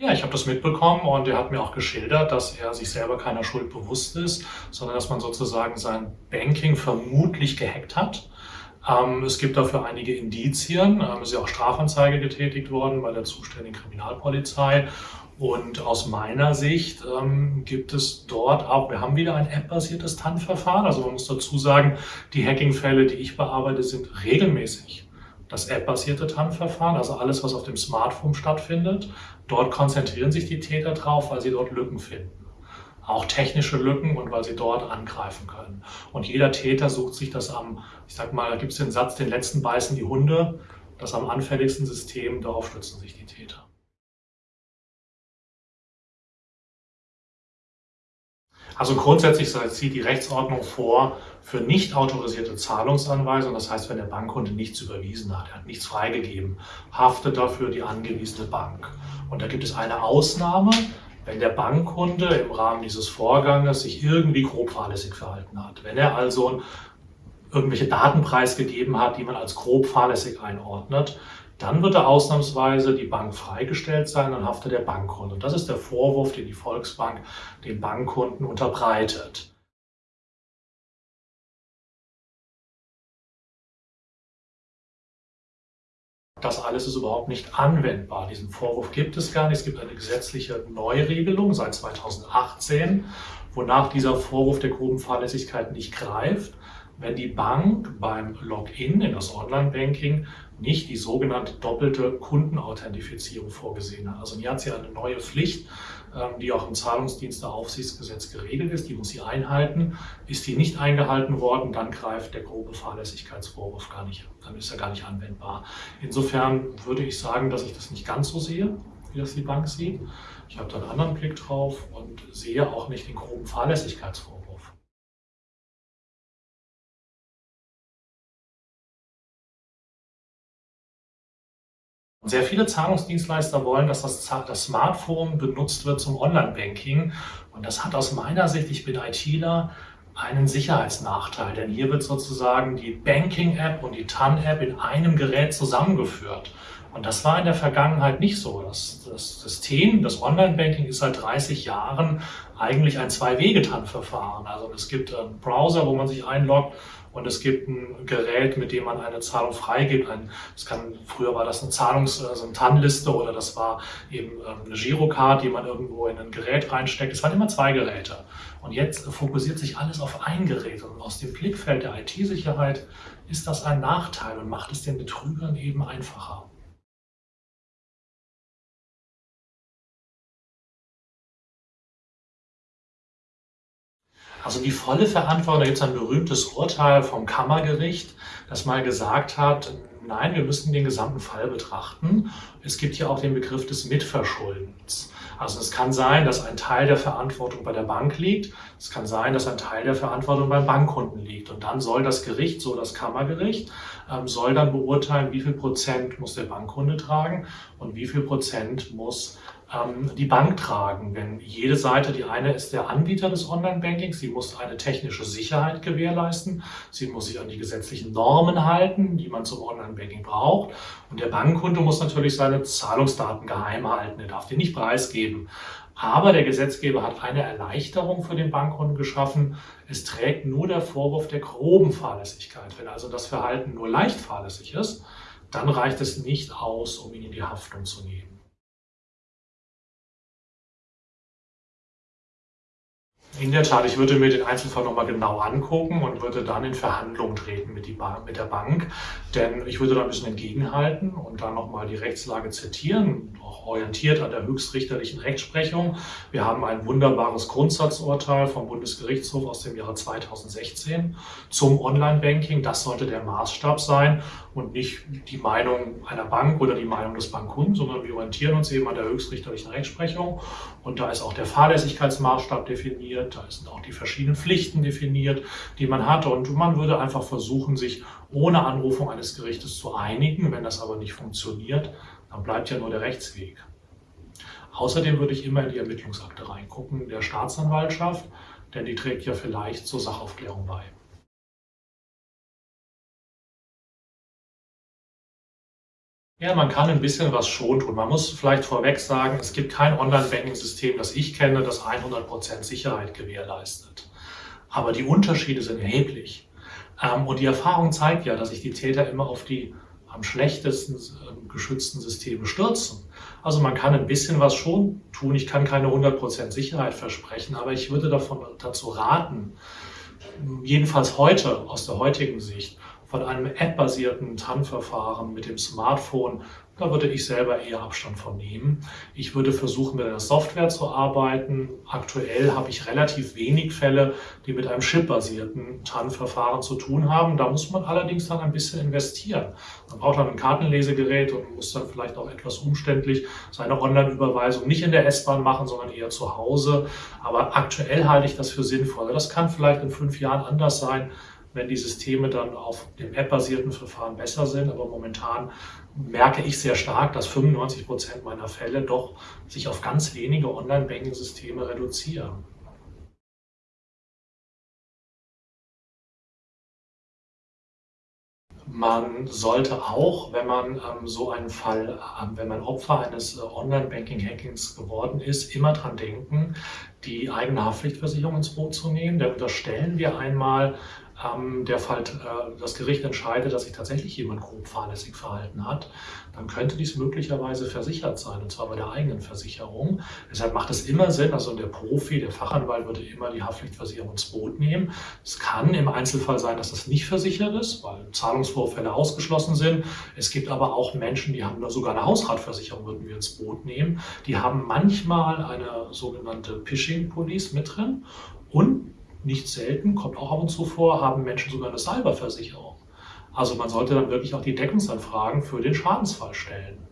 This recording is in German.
Ja, ich habe das mitbekommen und er hat mir auch geschildert, dass er sich selber keiner Schuld bewusst ist, sondern dass man sozusagen sein Banking vermutlich gehackt hat. Ähm, es gibt dafür einige Indizien. Ähm, es ist ja auch Strafanzeige getätigt worden bei der zuständigen Kriminalpolizei. Und aus meiner Sicht ähm, gibt es dort auch, wir haben wieder ein App-basiertes TAN-Verfahren. Also man muss dazu sagen, die Hacking-Fälle, die ich bearbeite, sind regelmäßig das App-basierte TAN-Verfahren, also alles, was auf dem Smartphone stattfindet. Dort konzentrieren sich die Täter drauf, weil sie dort Lücken finden. Auch technische Lücken und weil sie dort angreifen können. Und jeder Täter sucht sich das am, ich sag mal, da gibt es den Satz, den letzten beißen die Hunde, das am anfälligsten System, darauf stützen sich die Täter. Also grundsätzlich sieht die Rechtsordnung vor, für nicht autorisierte Zahlungsanweisungen, das heißt, wenn der Bankkunde nichts überwiesen hat, er hat nichts freigegeben, haftet dafür die angewiesene Bank. Und da gibt es eine Ausnahme, wenn der Bankkunde im Rahmen dieses Vorganges sich irgendwie grob fahrlässig verhalten hat. Wenn er also irgendwelche Daten preisgegeben hat, die man als grob fahrlässig einordnet, dann wird er ausnahmsweise die Bank freigestellt sein, dann haftet der Bankkunde. Und das ist der Vorwurf, den die Volksbank den Bankkunden unterbreitet. Das alles ist überhaupt nicht anwendbar. Diesen Vorwurf gibt es gar nicht. Es gibt eine gesetzliche Neuregelung seit 2018, wonach dieser Vorwurf der groben Fahrlässigkeit nicht greift wenn die Bank beim Login in das Online-Banking nicht die sogenannte doppelte Kundenauthentifizierung vorgesehen hat. Also hier hat sie eine neue Pflicht, ähm, die auch im Zahlungsdiensteaufsichtsgesetz geregelt ist. Die muss sie einhalten. Ist die nicht eingehalten worden, dann greift der grobe Fahrlässigkeitsvorwurf gar nicht, dann ist er gar nicht anwendbar. Insofern würde ich sagen, dass ich das nicht ganz so sehe, wie das die Bank sieht. Ich habe da einen anderen Blick drauf und sehe auch nicht den groben Fahrlässigkeitsvorwurf. Sehr viele Zahlungsdienstleister wollen, dass das, das Smartphone benutzt wird zum Online-Banking. Und das hat aus meiner Sicht, ich bin ITler, einen Sicherheitsnachteil. Denn hier wird sozusagen die Banking-App und die TAN-App in einem Gerät zusammengeführt. Und das war in der Vergangenheit nicht so. Das, das System, das Online-Banking ist seit 30 Jahren eigentlich ein Zwei-Wege-TAN-Verfahren. Also es gibt einen Browser, wo man sich einloggt und es gibt ein Gerät, mit dem man eine Zahlung freigibt. Ein, das kann, früher war das eine Zahlungs-, also eine TAN-Liste oder das war eben ähm, eine Girocard, die man irgendwo in ein Gerät reinsteckt. Es waren immer zwei Geräte. Und jetzt fokussiert sich alles auf ein Gerät. Und aus dem Blickfeld der IT-Sicherheit ist das ein Nachteil und macht es den Betrügern eben einfacher. Also die volle Verantwortung, da gibt es ein berühmtes Urteil vom Kammergericht, das mal gesagt hat, nein, wir müssen den gesamten Fall betrachten. Es gibt hier auch den Begriff des Mitverschuldens. Also es kann sein, dass ein Teil der Verantwortung bei der Bank liegt. Es kann sein, dass ein Teil der Verantwortung beim Bankkunden liegt. Und dann soll das Gericht, so das Kammergericht, ähm, soll dann beurteilen, wie viel Prozent muss der Bankkunde tragen und wie viel Prozent muss die Bank tragen. Denn jede Seite, die eine ist der Anbieter des Online-Bankings, sie muss eine technische Sicherheit gewährleisten, sie muss sich an die gesetzlichen Normen halten, die man zum Online-Banking braucht. Und der Bankkunde muss natürlich seine Zahlungsdaten geheim halten, er darf die nicht preisgeben. Aber der Gesetzgeber hat eine Erleichterung für den Bankkunden geschaffen. Es trägt nur der Vorwurf der groben Fahrlässigkeit. Wenn also das Verhalten nur leicht fahrlässig ist, dann reicht es nicht aus, um ihn in die Haftung zu nehmen. In der Tat, ich würde mir den Einzelfall nochmal genau angucken und würde dann in Verhandlungen treten mit, mit, der Bank. Denn ich würde da ein bisschen entgegenhalten und dann nochmal die Rechtslage zitieren, auch orientiert an der höchstrichterlichen Rechtsprechung. Wir haben ein wunderbares Grundsatzurteil vom Bundesgerichtshof aus dem Jahre 2016 zum Online-Banking. Das sollte der Maßstab sein und nicht die Meinung einer Bank oder die Meinung des Bankkunden, sondern wir orientieren uns eben an der höchstrichterlichen Rechtsprechung. Und da ist auch der Fahrlässigkeitsmaßstab definiert, da sind auch die verschiedenen Pflichten definiert, die man hat. Und man würde einfach versuchen, sich ohne Anrufung eines Gerichtes zu einigen. Wenn das aber nicht funktioniert, dann bleibt ja nur der Rechtsweg. Außerdem würde ich immer in die Ermittlungsakte reingucken der Staatsanwaltschaft, denn die trägt ja vielleicht zur Sachaufklärung bei. Ja, man kann ein bisschen was schon tun. Man muss vielleicht vorweg sagen, es gibt kein Online-Banking-System, das ich kenne, das 100% Sicherheit gewährleistet. Aber die Unterschiede sind erheblich. Ähm, und die Erfahrung zeigt ja, dass sich die Täter immer auf die am schlechtesten ähm, geschützten Systeme stürzen. Also man kann ein bisschen was schon tun. Ich kann keine 100% Sicherheit versprechen, aber ich würde davon dazu raten, jedenfalls heute, aus der heutigen Sicht, von einem App-basierten TAN-Verfahren mit dem Smartphone, da würde ich selber eher Abstand von nehmen. Ich würde versuchen, mit einer Software zu arbeiten. Aktuell habe ich relativ wenig Fälle, die mit einem Chip-basierten TAN-Verfahren zu tun haben. Da muss man allerdings dann ein bisschen investieren. Man braucht dann ein Kartenlesegerät und muss dann vielleicht auch etwas umständlich seine Online-Überweisung nicht in der S-Bahn machen, sondern eher zu Hause. Aber aktuell halte ich das für sinnvoll. Das kann vielleicht in fünf Jahren anders sein wenn die Systeme dann auf dem App-basierten Verfahren besser sind. Aber momentan merke ich sehr stark, dass 95 Prozent meiner Fälle doch sich auf ganz wenige Online-Banking-Systeme reduzieren. Man sollte auch, wenn man ähm, so einen Fall, ähm, wenn man Opfer eines äh, Online-Banking-Hackings geworden ist, immer dran denken, die eigene Haftpflichtversicherung ins Boot zu nehmen. Denn unterstellen wir einmal, ähm, der Fall, äh, das Gericht entscheidet, dass sich tatsächlich jemand grob fahrlässig verhalten hat, dann könnte dies möglicherweise versichert sein, und zwar bei der eigenen Versicherung. Deshalb macht es immer Sinn, also der Profi, der Fachanwalt würde immer die Haftpflichtversicherung ins Boot nehmen. Es kann im Einzelfall sein, dass das nicht versichert ist, weil Zahlungsvorfälle ausgeschlossen sind. Es gibt aber auch Menschen, die haben sogar eine Hausratversicherung, würden wir ins Boot nehmen. Die haben manchmal eine sogenannte Phishing Police mit drin und nicht selten, kommt auch ab und zu vor, haben Menschen sogar eine Cyberversicherung. Also man sollte dann wirklich auch die Deckungsanfragen für den Schadensfall stellen.